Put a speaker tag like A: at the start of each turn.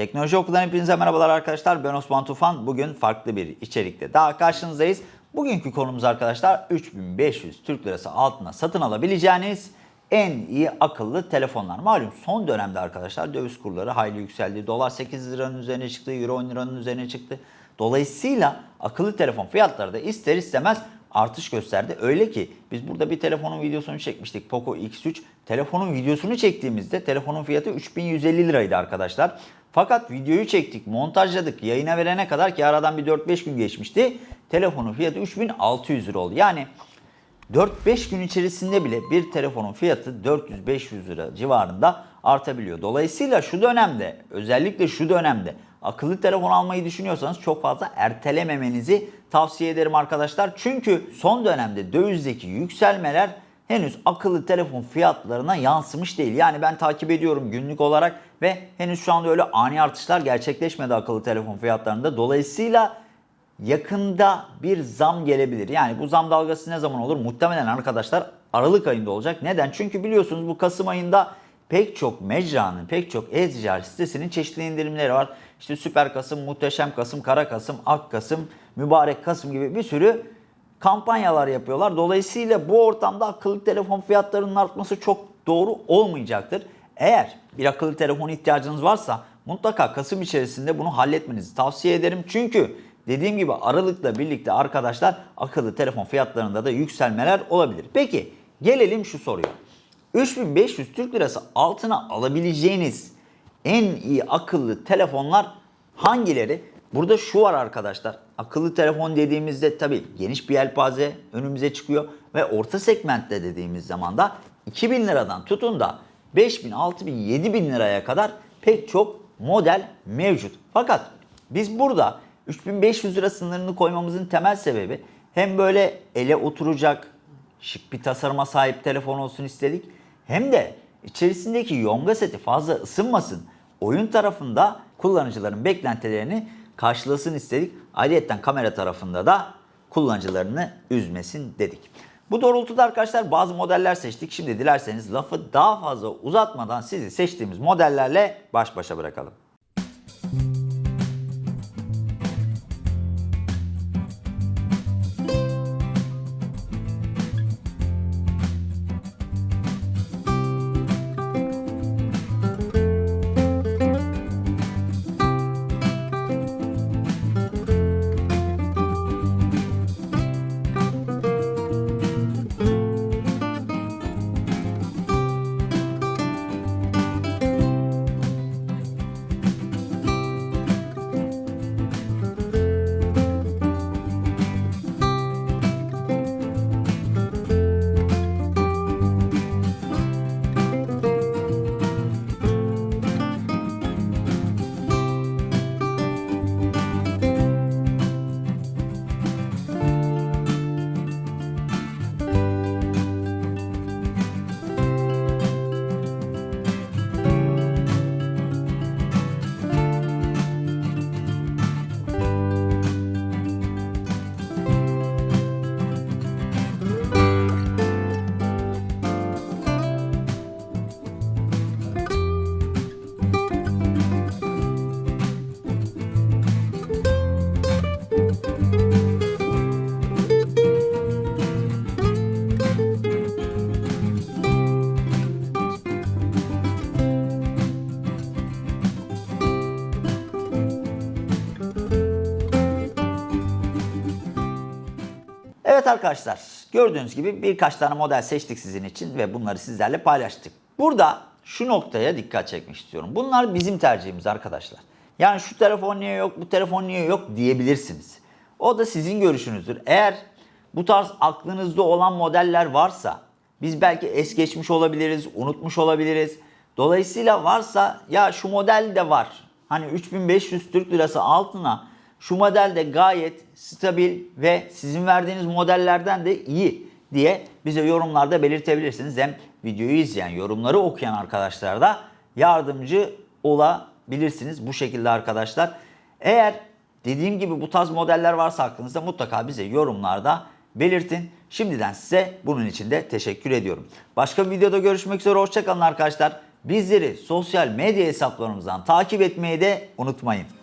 A: Teknoloji Okulu'dan hepinize merhabalar arkadaşlar. Ben Osman Tufan. Bugün farklı bir içerikte daha karşınızdayız. Bugünkü konumuz arkadaşlar 3500 Türk Lirası altına satın alabileceğiniz en iyi akıllı telefonlar. Malum son dönemde arkadaşlar döviz kurları hayli yükseldi. Dolar 8 liranın üzerine çıktı, euro 10 liranın üzerine çıktı. Dolayısıyla akıllı telefon fiyatları da ister istemez artış gösterdi. Öyle ki biz burada bir telefonun videosunu çekmiştik. Poco X3. Telefonun videosunu çektiğimizde telefonun fiyatı 3150 liraydı arkadaşlar. Fakat videoyu çektik, montajladık, yayına verene kadar ki aradan bir 4-5 gün geçmişti. Telefonun fiyatı 3600 lira oldu. Yani 4-5 gün içerisinde bile bir telefonun fiyatı 400-500 lira civarında artabiliyor. Dolayısıyla şu dönemde özellikle şu dönemde akıllı telefon almayı düşünüyorsanız çok fazla ertelememenizi tavsiye ederim arkadaşlar. Çünkü son dönemde dövizdeki yükselmeler henüz akıllı telefon fiyatlarına yansımış değil. Yani ben takip ediyorum günlük olarak ve henüz şu anda öyle ani artışlar gerçekleşmedi akıllı telefon fiyatlarında. Dolayısıyla yakında bir zam gelebilir. Yani bu zam dalgası ne zaman olur? Muhtemelen arkadaşlar Aralık ayında olacak. Neden? Çünkü biliyorsunuz bu Kasım ayında pek çok mecranın, pek çok e-ticaret sitesinin çeşitli indirimleri var. İşte Süper Kasım, Muhteşem Kasım, Kara Kasım, Ak Kasım, Mübarek Kasım gibi bir sürü kampanyalar yapıyorlar. Dolayısıyla bu ortamda akıllı telefon fiyatlarının artması çok doğru olmayacaktır. Eğer bir akıllı telefon ihtiyacınız varsa mutlaka Kasım içerisinde bunu halletmenizi tavsiye ederim. Çünkü dediğim gibi Aralık'la birlikte arkadaşlar akıllı telefon fiyatlarında da yükselmeler olabilir. Peki gelelim şu soruya. 3500 Türk Lirası altına alabileceğiniz en iyi akıllı telefonlar hangileri? Burada şu var arkadaşlar. Akıllı telefon dediğimizde tabii geniş bir yelpaze önümüze çıkıyor ve orta segmentte dediğimiz zaman da 2000 liradan tutun da 5000, 6000, 7000 liraya kadar pek çok model mevcut. Fakat biz burada 3500 lira sınırını koymamızın temel sebebi hem böyle ele oturacak şık bir tasarıma sahip telefon olsun istedik. Hem de içerisindeki yonga seti fazla ısınmasın. Oyun tarafında kullanıcıların beklentilerini karşılasın istedik. Ayrıca kamera tarafında da kullanıcılarını üzmesin dedik. Bu doğrultuda arkadaşlar bazı modeller seçtik. Şimdi dilerseniz lafı daha fazla uzatmadan sizi seçtiğimiz modellerle baş başa bırakalım. Evet arkadaşlar gördüğünüz gibi birkaç tane model seçtik sizin için ve bunları sizlerle paylaştık. Burada şu noktaya dikkat çekmek istiyorum. Bunlar bizim tercihimiz arkadaşlar. Yani şu telefon niye yok, bu telefon niye yok diyebilirsiniz. O da sizin görüşünüzdür. Eğer bu tarz aklınızda olan modeller varsa biz belki es geçmiş olabiliriz, unutmuş olabiliriz. Dolayısıyla varsa ya şu model de var. Hani 3500 Türk Lirası altına şu model de gayet stabil ve sizin verdiğiniz modellerden de iyi diye bize yorumlarda belirtebilirsiniz. Hem videoyu izleyen, yorumları okuyan arkadaşlar da yardımcı olabilirsiniz bu şekilde arkadaşlar. Eğer dediğim gibi bu tarz modeller varsa aklınızda mutlaka bize yorumlarda belirtin. Şimdiden size bunun için de teşekkür ediyorum. Başka bir videoda görüşmek üzere. Hoşçakalın arkadaşlar. Bizleri sosyal medya hesaplarımızdan takip etmeyi de unutmayın.